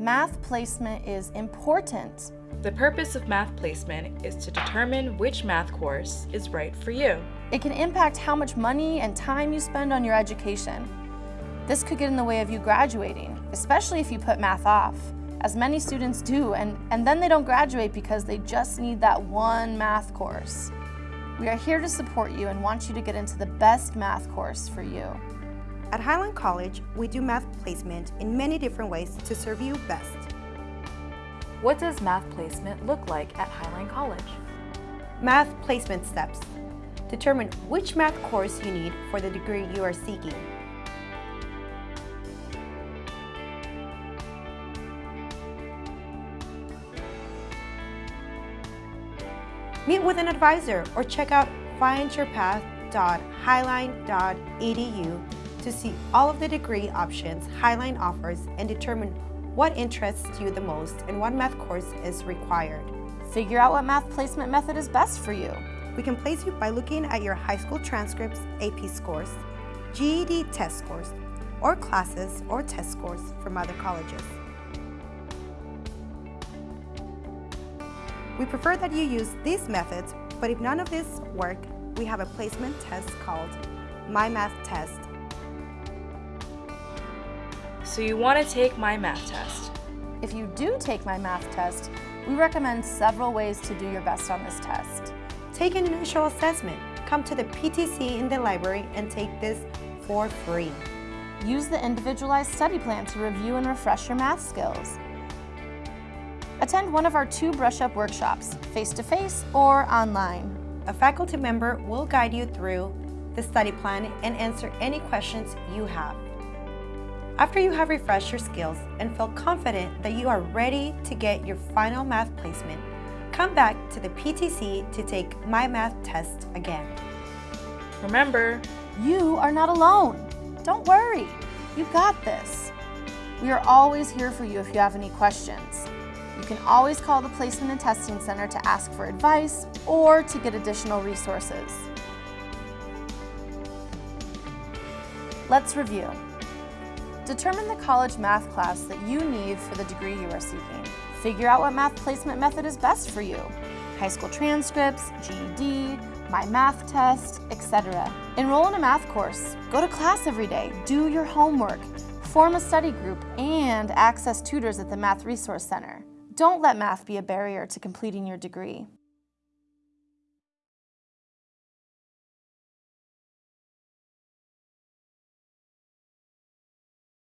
Math placement is important. The purpose of math placement is to determine which math course is right for you. It can impact how much money and time you spend on your education. This could get in the way of you graduating, especially if you put math off, as many students do, and, and then they don't graduate because they just need that one math course. We are here to support you and want you to get into the best math course for you. At Highline College, we do math placement in many different ways to serve you best. What does math placement look like at Highline College? Math placement steps. Determine which math course you need for the degree you are seeking. Meet with an advisor or check out findyourpath.highline.edu to see all of the degree options Highline offers and determine what interests you the most and what math course is required. Figure out what math placement method is best for you. We can place you by looking at your high school transcripts, AP scores, GED test scores, or classes or test scores from other colleges. We prefer that you use these methods, but if none of this work, we have a placement test called My Math Test. So you want to take my math test. If you do take my math test, we recommend several ways to do your best on this test. Take an initial assessment. Come to the PTC in the library and take this for free. Use the individualized study plan to review and refresh your math skills. Attend one of our two brush up workshops, face-to-face -face or online. A faculty member will guide you through the study plan and answer any questions you have. After you have refreshed your skills and feel confident that you are ready to get your final math placement, come back to the PTC to take My Math test again. Remember, you are not alone. Don't worry, you got this. We are always here for you if you have any questions. You can always call the Placement and Testing Center to ask for advice or to get additional resources. Let's review. Determine the college math class that you need for the degree you are seeking. Figure out what math placement method is best for you. High school transcripts, GED, my math test, etc. Enroll in a math course, go to class every day, do your homework, form a study group, and access tutors at the Math Resource Center. Don't let math be a barrier to completing your degree.